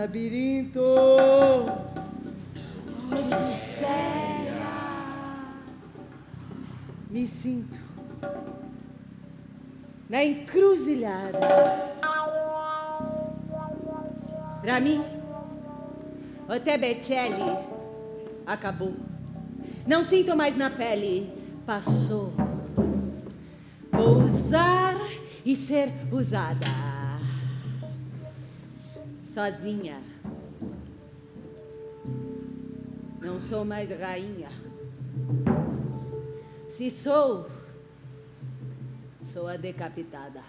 labirinto. Me sinto na encruzilhada. Pra mim, o Tebecelli acabou. Não sinto mais na pele, passou. Vou usar e ser usada. Sozinha. Não sou mais rainha. Se sou, sou a decapitada.